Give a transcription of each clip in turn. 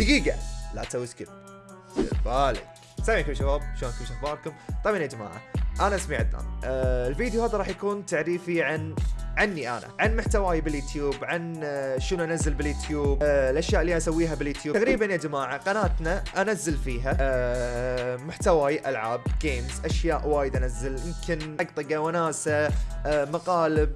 دقيقة. لا تسوي skip بالك. السلام عليكم شباب؟ شلونكم شو اخباركم طبعا يا جماعة أنا اسمي عدنان آه الفيديو هذا راح يكون تعريفي عن عني أنا عن محتواي باليوتيوب عن آه، شنو أنزل باليوتيوب آه، الأشياء اللي أسويها باليوتيوب. تقريبا يا جماعة قناتنا أنزل فيها آه، محتواي ألعاب games أشياء وايد أنزل. يمكن طقطقه وناسة مقالب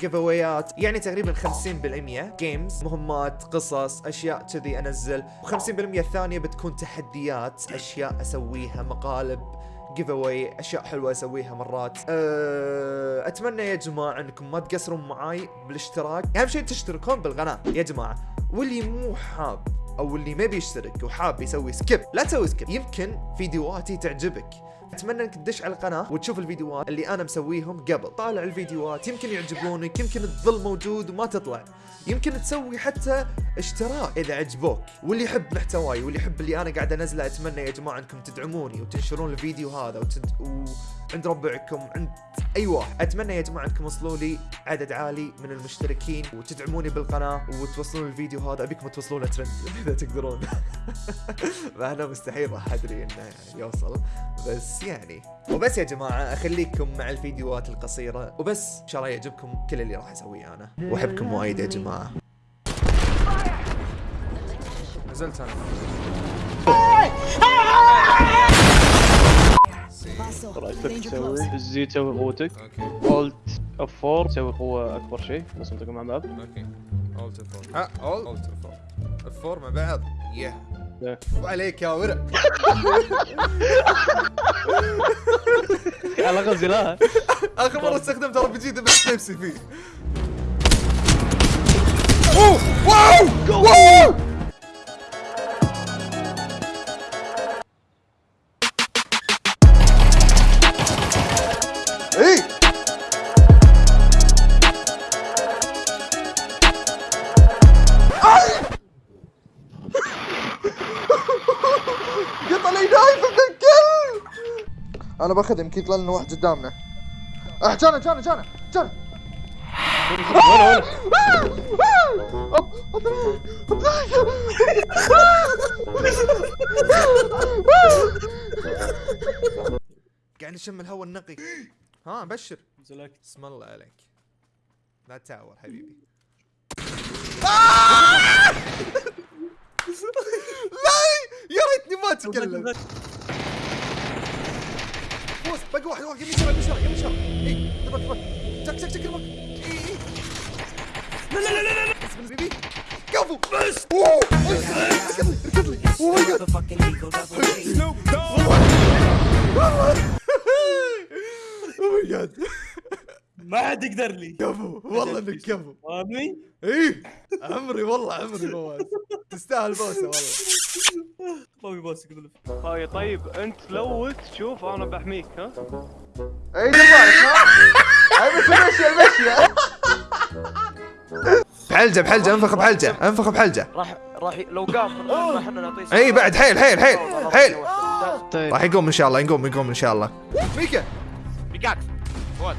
giveaway ات يعني تقريبا 50% games مهمات قصص أشياء كذي أنزل. و50% الثانية بتكون تحديات أشياء أسويها مقالب giveaway أشياء حلوة أسويها مرات. أه أتمنى يا جماعة أنكم ما تقصرون معاي بالاشتراك. أهم شيء تشتركون بالقناة. يا جماعة واللي مو حاب أو اللي ما بيشترك وحاب يسوي skip لا تسوي skip يمكن فيديوهاتي تعجبك. أتمنى إنك تدش على القناة وتشوف الفيديوهات اللي أنا مسويهم قبل. طالع الفيديوهات يمكن يعجبونك يمكن تظل موجود وما تطلع. يمكن تسوي حتى اشتراك إذا عجبوك. واللي يحب محتواي واللي يحب اللي أنا قاعد أنزله أتمنى يا جماعة إنكم تدعموني وتنشرون الفيديو هذا وتد... وعند ربعكم عند أي واحد. أتمنى يا جماعة إنكم توصلوا لي عدد عالي من المشتركين وتدعموني بالقناة وتوصلون الفيديو هذا. أبيكم توصلونه ترند. إذا تقدرون. مع انه مستحيل راح أدري إنه يعني يوصل. بس يعني. وبس يا جماعة أخليكم مع الفيديوهات القصيرة. وبس إن شاء الله يعجبكم كل اللي راح أسويه أنا. وأحبكم وايد يا جماعة. نزلت أنا. رأيتك تسوي؟ الزي تسوي قوتك. أوكي. الت اف 4 تسوي قوة أكبر شيء بس تنطقوا مع بعض. أوكي. اولت اف 4 ها اول اولت اف 4 اف 4 مع بعض. يه. وعليك يا ورع على غزي لا آخر مرة استخدمت ار بي جي ذبحت نفسي فيه. أوه! واو! واو! إيه! قط علي نايف ابن الكلب أنا بأخذ يمكن يطلع لنا واحد قدامنا. أه جانا جانا جانا جانا. قاعد نشم الهواء النقي. ها بشر نزلك اسم الله عليك. لا تعور حبيبي لا يا اتكلم فوز باقي واحد واحد يمين شمال يمين شمال يمين شمال. اي تبك تبك تك تك تك تبك اي اي لا لا لا لا لا. البيبي كفو بس. أوه. ركض لي ركض لي. اوه ماي جاد اوه ماي جاد ما حد يقدر لي. كفو والله إنك كفو فاهمني؟ إيه. عمري والله عمري فواز. تستاهل بوسة والله. ما في بوس يقول هاي طيب انت لوت شوف أنا بحميك ها؟ اي بس المشي المشي. بحلجة بحلجة انفخ بحلجة انفخ بحلجة. راح راح لو قام إحنا نعطيه اي بعد حيل حيل حيل حيل. طيب. راح يقوم ان شاء الله يقوم يقوم ان شاء الله. ميكا. بيكاكس فوز